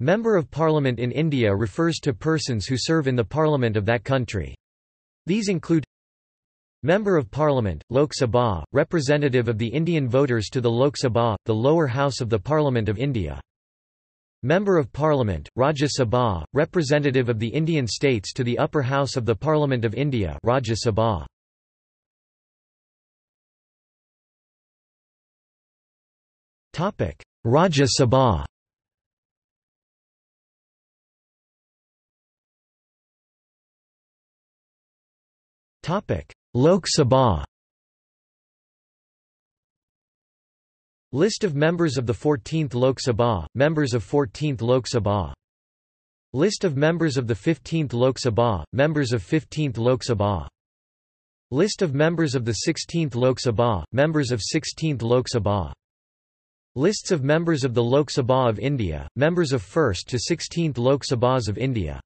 Member of Parliament in India refers to persons who serve in the parliament of that country. These include Member of Parliament, Lok Sabha, representative of the Indian voters to the Lok Sabha, the lower house of the Parliament of India. Member of Parliament, Rajya Sabha, representative of the Indian states to the upper house of the Parliament of India Rajya Sabha. Rajya Sabha Lok Sabha. List of members of the 14th Lok Sabha, members of 14th Lok Sabha. List of members of the 15th Lok Sabha, members of 15th Lok Sabha. List of members of the 16th Lok Sabha, members of 16th Lok Sabha. Lists of members of the Lok Sabha of India, members of 1st to 16th Lok Sabhas of India